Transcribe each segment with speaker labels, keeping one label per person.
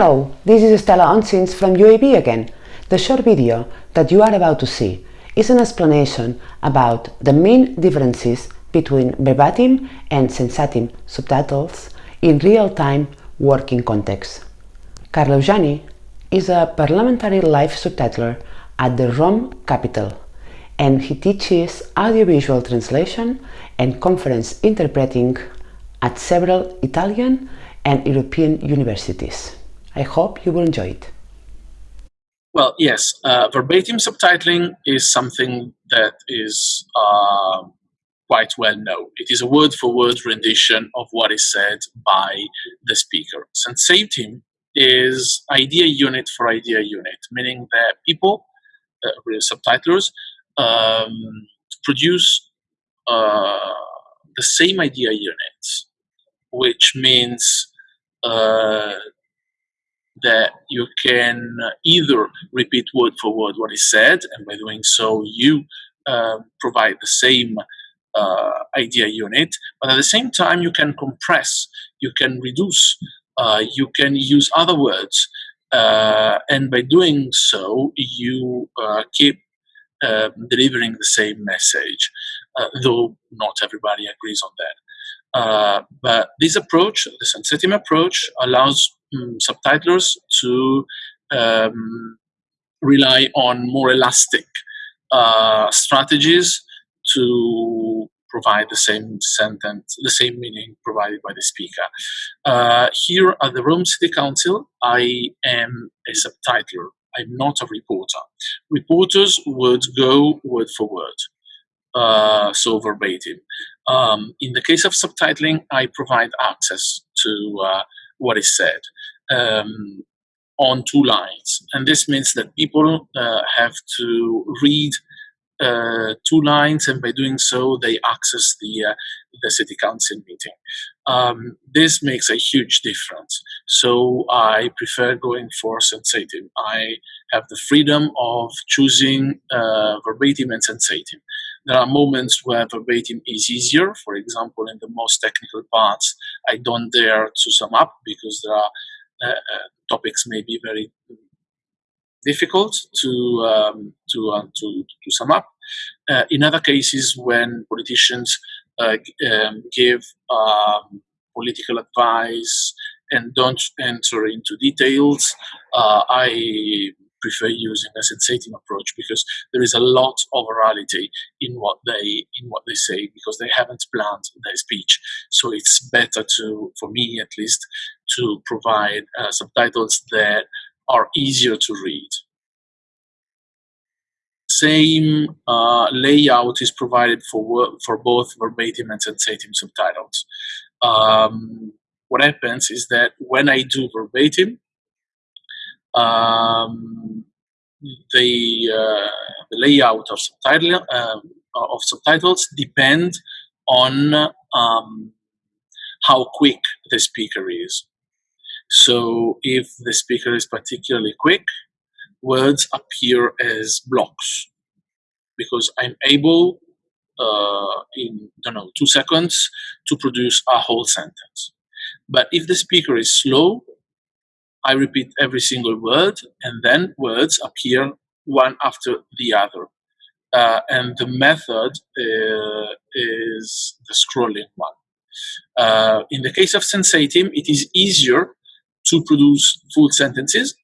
Speaker 1: Hello, this is Stella Oncins from UAB again. The short video that you are about to see is an explanation about the main differences between verbatim and sensatim subtitles in real-time working context. Carlo Eugeni is a parliamentary live subtitler at the Rome capital and he teaches audiovisual translation and conference interpreting at several Italian and European universities. I hope you will enjoy it.
Speaker 2: Well, yes, uh, verbatim subtitling is something that is uh, quite well known. It is a word-for-word -word rendition of what is said by the speaker. Sensatim is idea unit for idea unit, meaning that people, subtitlers, um, produce uh, the same idea units, which means uh, that you can either repeat word for word what is said, and by doing so, you uh, provide the same uh, idea unit, but at the same time, you can compress, you can reduce, uh, you can use other words, and by doing so, you uh, keep um, delivering the same message, uh, though not everybody agrees on that. but this approach, the sensatim approach, allows um, subtitlers to um, rely on more elastic uh, strategies to provide the same sentence, the same meaning provided by the speaker. Uh, here at the Rome City Council, I am a subtitler. I'm not a reporter. Reporters would go word for word, uh, so verbatim. Um, in the case of subtitling, I provide access to uh, what is said um, on two lines. And this means that people uh, have to read uh, two lines, and by doing so, they access the uh, the city council meeting. Um, this makes a huge difference. So I prefer going for sensatim. I have the freedom of choosing uh, verbatim and sensatim. There are moments where verbatim is easier. For example, in the most technical parts, I don't dare to sum up because there are uh, uh, topics may be very difficult to um, to, uh, to, to sum up. Uh, in other cases, when politicians uh, um, give um, political advice and don't enter into details, uh, I prefer using a sensatim approach because there is a lot of orality in what they in what they say because they haven't planned their speech. So it's better to, for me at least, to provide uh, subtitles that are easier to read. Same uh, layout is provided for for both verbatim and sensatim subtitles. Um, what happens is that when I do verbatim, um, the, uh, the, layout of subtitle um, of subtitles depend on um, how quick the speaker is. So if the speaker is particularly quick, words appear as blocks because I'm able uh, in, I don't know, two seconds to produce a whole sentence. But if the speaker is slow, I repeat every single word, and then words appear one after the other. Uh, and the method uh, is the scrolling one. Uh, in the case of Sensatim, it is easier to produce full sentences.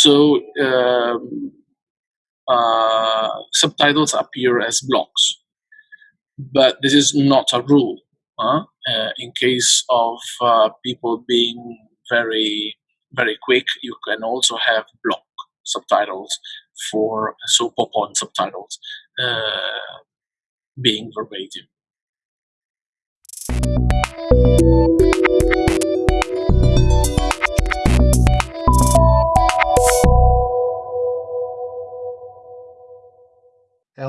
Speaker 2: So um, uh, subtitles appear as blocks. But this is not a rule. Huh? Uh, in case of uh, people being very very quick. You can also have block subtitles for so pop-on subtitles uh, being verbatim.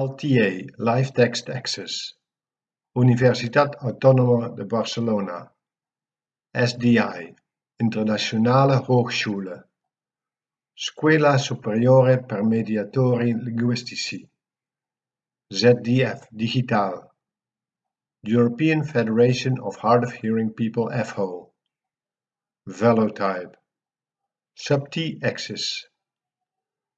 Speaker 3: LTA Live Text Access Universitat Autónoma de Barcelona SDI Internationale Hochschule Scuola Superiore per Mediatori Linguistici ZDF Digital European Federation of Hard of Hearing People FHO Velotype Subti Access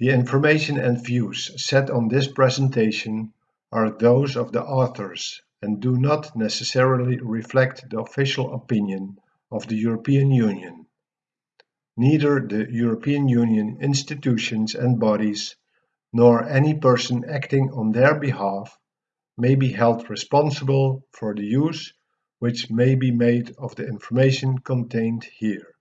Speaker 3: The information and views set on this presentation are those of the authors and do not necessarily reflect the official opinion of the European Union. Neither the European Union institutions and bodies nor any person acting on their behalf may be held responsible for the use which may be made of the information contained here.